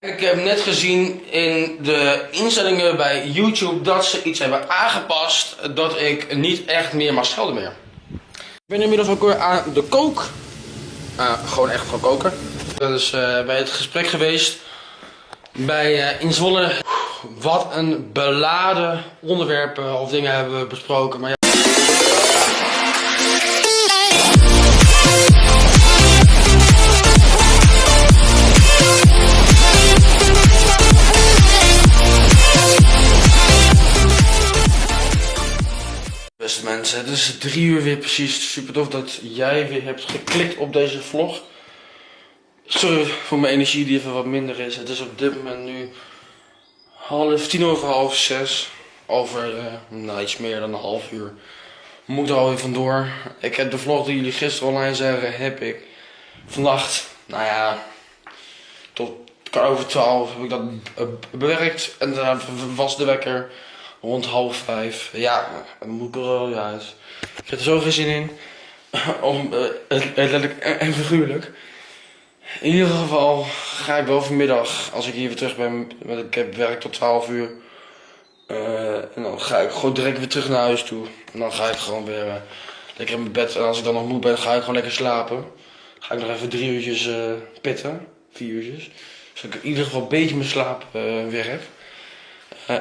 Ik heb net gezien in de instellingen bij YouTube dat ze iets hebben aangepast dat ik niet echt meer mag schelden meer. Ik ben inmiddels ook weer aan de kook. Ah, gewoon echt gaan koken. Dat is eh, bij het gesprek geweest bij uh. Wat een beladen onderwerpen of dingen hebben we besproken. Maar ja. Is drie uur weer precies. Super tof dat jij weer hebt geklikt op deze vlog. Sorry voor mijn energie die even wat minder is. Het is op dit moment nu half tien over half zes. Over uh, nou, iets meer dan een half uur moet er alweer vandoor. Ik heb de vlog die jullie gisteren online zeggen, heb ik vannacht, nou ja, tot over twaalf heb ik dat bewerkt. En daarna was de wekker rond half vijf. Ja, moet ik wel uit. Ik heb er zoveel zin in. Om, uh, letterlijk en figuurlijk. In ieder geval ga ik wel vanmiddag, als ik hier weer terug ben, want ik heb werk tot 12 uur. Uh, en dan ga ik gewoon direct weer terug naar huis toe. En dan ga ik gewoon weer uh, lekker in mijn bed. En als ik dan nog moe ben, ga ik gewoon lekker slapen. Ga ik nog even drie uurtjes pitten. Vier uurtjes. Zodat ik in ieder geval een beetje mijn slaap weer heb.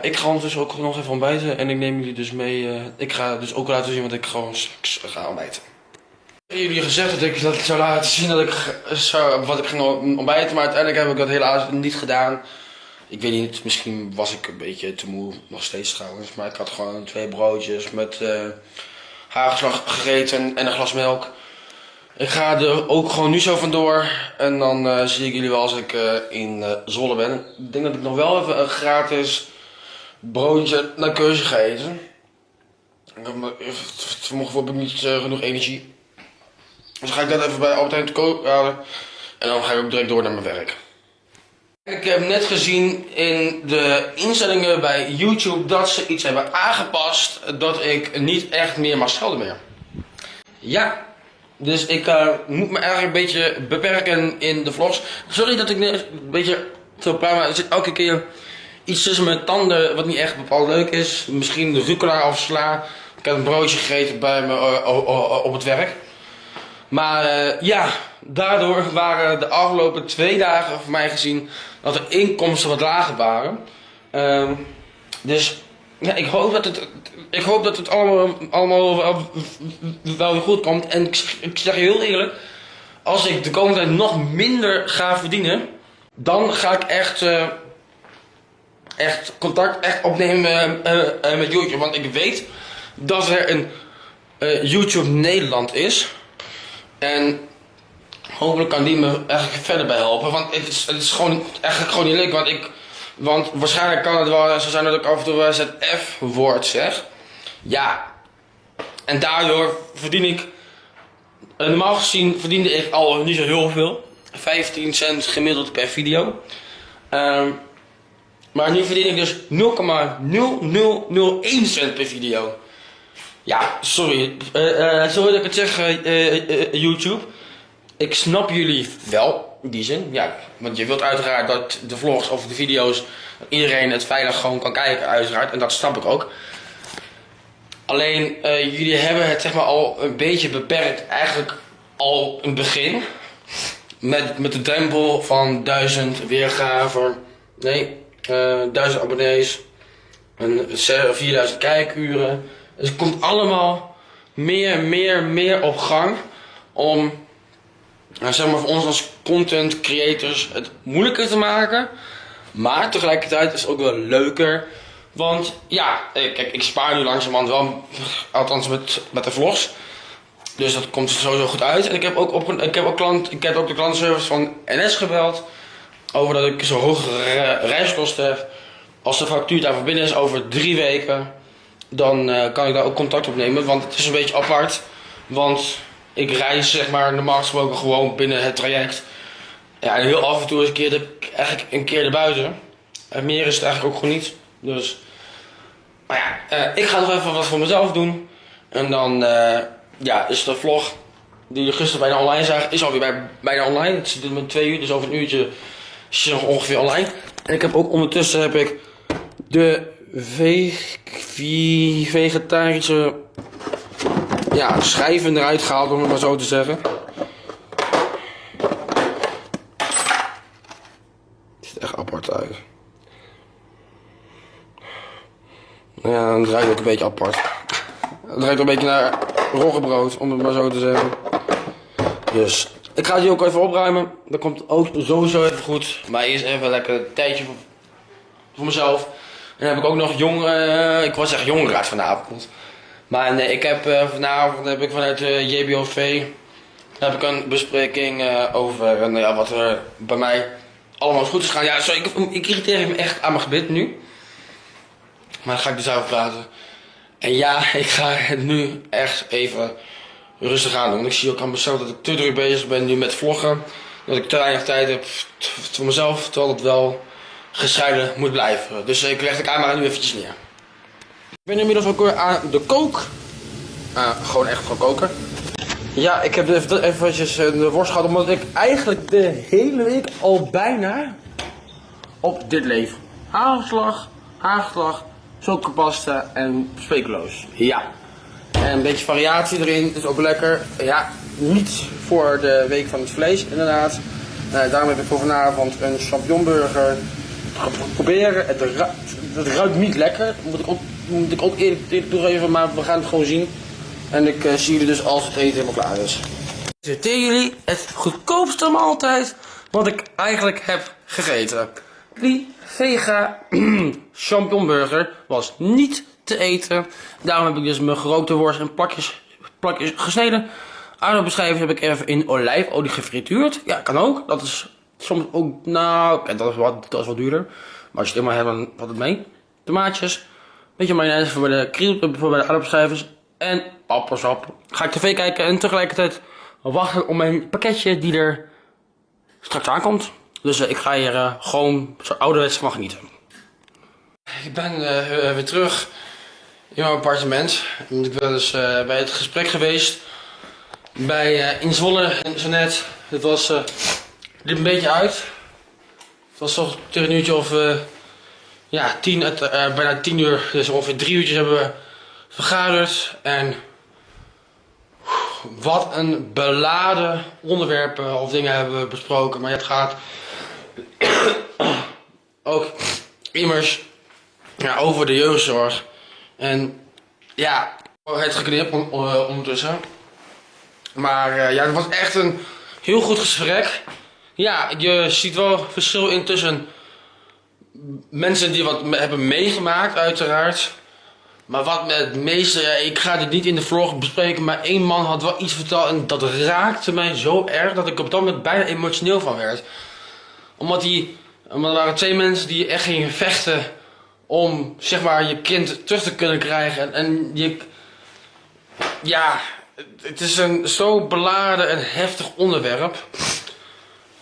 Ik ga ondertussen ook nog even ontbijten. En ik neem jullie dus mee. ik ga dus ook laten zien wat ik gewoon ga ontbijten. Ik heb jullie gezegd dat ik dat zou laten zien dat ik zou, wat ik ging ontbijten, maar uiteindelijk heb ik dat helaas niet gedaan. Ik weet niet, misschien was ik een beetje te moe, nog steeds trouwens, maar ik had gewoon twee broodjes met uh, hagelslag gegeten en een glas melk. Ik ga er ook gewoon nu zo vandoor en dan zie ik jullie wel als ik in uh, ben. Ik denk dat ik nog wel even een gratis broodje naar keuze ga eten. Vanmorgen heb ik niet genoeg energie. Dus ga ik dat even bij Albert koop halen. En dan ga ik ook direct door naar mijn werk. Ik heb net gezien in de instellingen bij YouTube dat ze iets hebben aangepast dat ik niet echt meer mag schelden meer. Ja, dus ik uh, moet me eigenlijk een beetje beperken in de vlogs. Sorry dat ik een beetje zo praat, maar er zit elke keer iets tussen mijn tanden wat niet echt bepaald leuk is. Misschien de rucola afsla. Ik heb een broodje gegeten bij me uh, op het werk. Maar uh, ja, daardoor waren de afgelopen twee dagen voor mij gezien dat de inkomsten wat lager waren. Uh, dus ja, ik hoop dat het, ik hoop dat het allemaal, allemaal wel, goed komt. En ik, ik zeg je heel eerlijk, als ik de komende tijd nog minder ga verdienen, dan ga ik echt, uh, echt contact echt opnemen uh, met YouTube. Want ik weet dat er een YouTube Nederland is. En hopelijk kan die me eigenlijk verder bij helpen. Want het is, het is gewoon eigenlijk gewoon niet leuk. Want, ik, want waarschijnlijk kan het wel zo zijn dat ik af en toe wel het F-woord zeg. Ja. En daardoor verdien ik. Normaal gezien verdiende ik al niet zo heel veel. 15 cent gemiddeld per video. Um, maar nu verdien ik dus 0,0001 cent per video. Ja, sorry. Uh, uh, sorry dat ik het zeg, uh, YouTube. Ik snap jullie wel, in die zin. Ja, want je wilt uiteraard dat de vlogs of de video's, iedereen het veilig gewoon kan kijken, uiteraard. En dat snap ik ook. Alleen, jullie hebben het zeg maar al een beetje beperkt, eigenlijk al een begin. Met, met de drempel van 1000 weergaven. Nee, 1000 abonnees. En 4000 kijkuren. Het komt allemaal meer, meer, meer op gang om, nou, zeg maar voor ons als content creators het moeilijker te maken. Maar tegelijkertijd is het ook wel leuker. Want ja, kijk, ik spaar nu langzamerhand wel, althans met, met de vlogs. Dus dat komt sowieso goed uit. En ik heb ook, op, ik heb ook, klant, ik heb ook de klantenservice van NS gebeld. Over dat ik zo hoge reiskosten heb. Als de factuur daarvoor binnen is over drie weken dan uh, kan ik daar ook contact op nemen. Want het is een beetje apart. Want ik reis zeg maar normaal gesproken gewoon binnen het traject. Ja, en heel af en toe is een keer eigenlijk een keer erbuiten. En meer is het eigenlijk ook gewoon niet. Dus, maar ja, uh, ik ga nog even wat voor mezelf doen. En dan, uh, ja, is de vlog die je gisteren bijna online zag, is alweer bij, bijna online. Het zit met twee uur, dus over een uurtje Is nog ongeveer online. En ik heb ook ondertussen heb ik de ve- ve- vegetarische ja, schijven eruit gehaald, om het maar zo te zeggen. Het ziet echt apart uit. Ja, dan ruikt het ook een beetje apart. Het ruikt een beetje naar roggebrood, om het maar zo te zeggen. Dus, ik ga die ook even opruimen. Dat komt ook sowieso even goed. Maar eerst even lekker een tijdje voor, mezelf. En dan heb ik ook nog jong, eh, ik was echt jongenraad vanavond. Maar nee, ik heb eh, vanavond heb ik vanuit de JBOV heb ik een bespreking eh, over eh, nou ja, wat er bij mij allemaal goed is gaan. Ja, sorry, ik, ik irriteer me echt aan mijn gebit nu. Maar daar ga ik dus over praten. En ja, ik ga het nu echt even rustig aan doen. Ik zie ook aan mezelf dat ik te druk bezig ben nu met vloggen. Dat ik te weinig tijd heb voor mezelf, terwijl het wel gescheiden moet blijven. Dus ik leg de camera nu eventjes neer. Ik ben inmiddels ook weer aan de kook. Ah, gewoon echt gewoon koken. Ja, ik heb even, eventjes eh, de worst gehad, omdat ik eigenlijk de hele week al bijna op dit leef. Hagelslag, hagelslag, zoutpasta en speculoos. Ja. En een beetje variatie erin, is ook lekker. Ja, niet voor de week van het vlees, inderdaad. Eh, daarom heb ik voor vanavond een champignonburger proberen. Het, ru- het ruikt niet lekker, moet ik ook, moet ik ook eerlijk, toegeven, maar we gaan het gewoon zien. En ik eh, zie jullie dus als het eten helemaal klaar is. Presenteer jullie het goedkoopste maaltijd wat ik eigenlijk heb gegeten. Die vega champignonburger was niet te eten. Daarom heb ik dus mijn gerookte worst in plakjes, plakjes gesneden. Aardappelschijven heb ik even in olijfolie gefrituurd. Ja, kan ook. Dat is soms ook, nou, en dat is wat, dat is wat duurder. Maar als je het helemaal hebt, dan valt het mee. Tomaatjes, beetje mayonaise voor de kriel, voor bij de aardappelschijven. En appelsap. Ga ik tv kijken en tegelijkertijd wachten op mijn pakketje die er straks aankomt. Dus eh, ik ga hier eh, gewoon zo ouderwets van genieten. Ik ben eh, weer terug in mijn appartement. Ik ben dus eh, bij het gesprek geweest bij eh in Zwolle en zo net. Het was eh liep een beetje uit. Het was toch tegen een uurtje of ja, tien, bijna tien uur, dus ongeveer drie uurtjes hebben we vergaderd. En wat een beladen onderwerpen of dingen hebben we besproken. Maar het gaat ook immers ja, over de jeugdzorg. En ja, het geknipt on- on- ondertussen. Maar eh, ja, het was echt een heel goed gesprek. Ja, je ziet wel verschil in tussen mensen die wat hebben meegemaakt, uiteraard. Maar wat me het meeste, ik ga dit niet in de vlog bespreken, maar één man had wel iets verteld en dat raakte mij zo erg dat ik op dat moment bijna emotioneel van werd. Omdat die, omdat er waren twee mensen die echt gingen vechten om, zeg maar, je kind terug te kunnen krijgen. En, en je, ja, het is een zo beladen en heftig onderwerp.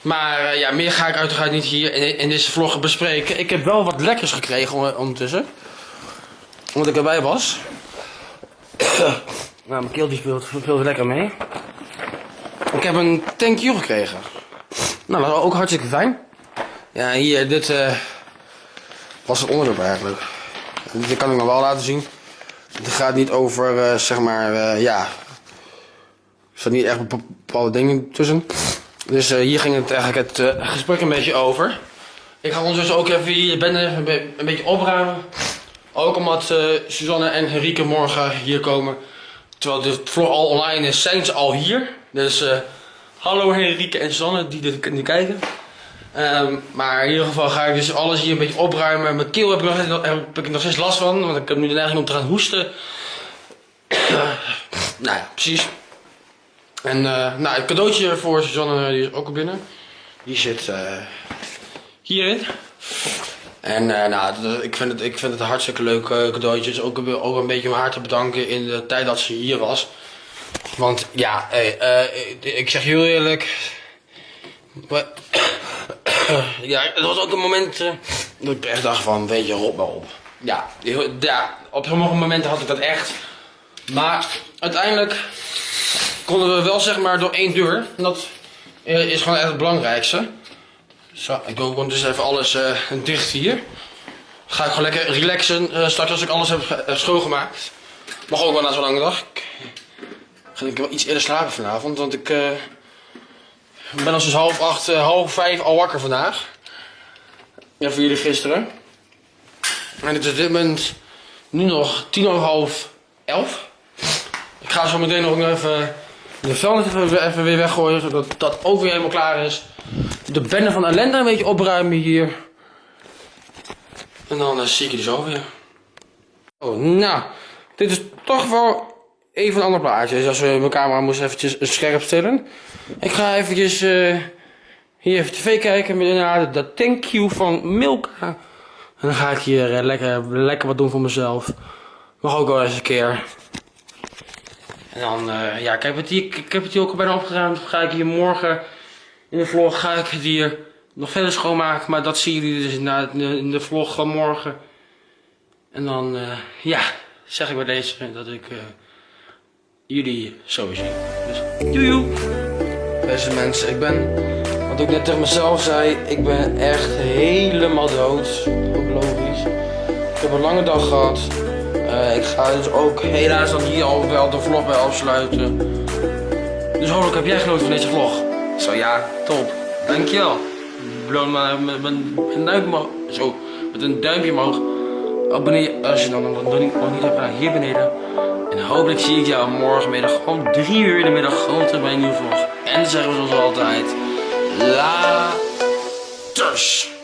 Maar eh, ja, meer ga ik uiteraard niet hier in, in deze vlog bespreken. Ik heb wel wat lekkers gekregen on- ondertussen. Omdat ik erbij was. nou, mijn keel die speelt, speelt lekker mee. Ik heb een thank you gekregen. Nou, dat was ook hartstikke fijn. Ja, hier, dit eh, was het onderwerp eigenlijk. Dit kan ik nog wel laten zien. Het gaat niet over, eh, zeg maar, eh, ja. Er staan niet echt bepaalde dingen tussen. Dus eh, hier ging het eigenlijk het gesprek een beetje over. Ik ga ondertussen ook even hier ben even een, be- een beetje opruimen. Ook omdat Suzanne en Henrike morgen hier komen. Terwijl de vlog al online is, zijn ze al hier. Dus hallo Henrike en Suzanne die dit die kijken. Ehm, maar in ieder geval ga ik dus alles hier een beetje opruimen. Mijn keel heb ik nog, heb ik nog steeds last van, want ik heb nu de neiging om te gaan hoesten. nou ja, precies. En eh, nou, het cadeautje voor Suzanne die is ook al binnen. Die zit eh, hierin. En eh, nou, ik vind, het, ik vind het een hartstikke leuk eh, cadeautje. Dus ook, ook een beetje om haar te bedanken in de tijd dat ze hier was. Want ja, hey, eh, ik- zeg heel eerlijk. Ja, het was ook een moment eh, dat ik echt dacht van, weet je, rot maar op. Ja, op sommige momenten had ik dat echt. Maar uiteindelijk konden we wel zeg maar door één deur. En dat eh, is gewoon echt het belangrijkste. Zo, ik doe gewoon dus even alles eh, dicht hier. Ga ik gewoon lekker relaxen eh, straks als ik alles heb eh, schoongemaakt. Mag ook wel na zo'n lange dag. Ik ga ik wel iets eerder slapen vanavond, want ik eh, ben al sinds half acht, eh, half vijf al wakker vandaag. Ja, voor jullie gisteren. En het is op dit moment nu nog tien over half elf. Ik ga zo meteen nog even de vuilnis even, even weer weggooien, zodat dat ook weer helemaal klaar is. De bende van ellende een beetje opruimen hier. En dan eh, zie ik je zo weer. Oh, nou. Dit is toch wel even een ander plaatje. Dus als we mijn camera moest eventjes scherp stellen. Ik ga eventjes eh, hier even tv kijken met inderdaad de thank you van Milka. En dan ga ik hier eh, lekker, lekker wat doen voor mezelf. Mag ook wel eens een keer. En dan, eh, ja, ik heb, het hier, ik heb het hier ook al bijna opgeruimd. Ga ik hier morgen in de vlog, ga ik het hier nog verder schoonmaken. Maar dat zien jullie dus de, in de vlog van morgen. En dan, ja, zeg ik bij deze dat ik jullie zo zie. Dus, doei. Beste mensen, ik ben, wat ik net tegen mezelf zei, ik ben echt helemaal dood. Ook logisch. Ik heb een lange dag gehad. Eh, ik ga dus ook helaas dan hier al wel de vlog bij afsluiten. Dus hopelijk heb jij genoten van deze vlog. Zo ja, top. Dankjewel. Beloon maar met, een duimpje omhoog. Zo, met een duimpje omhoog. Abonneer als je dan nog niet hebt gedaan hier beneden. En hopelijk zie ik jou morgenmiddag om 3 uur in de middag gewoon terug bij een nieuwe vlog. En dan zeggen we zoals altijd. Laters.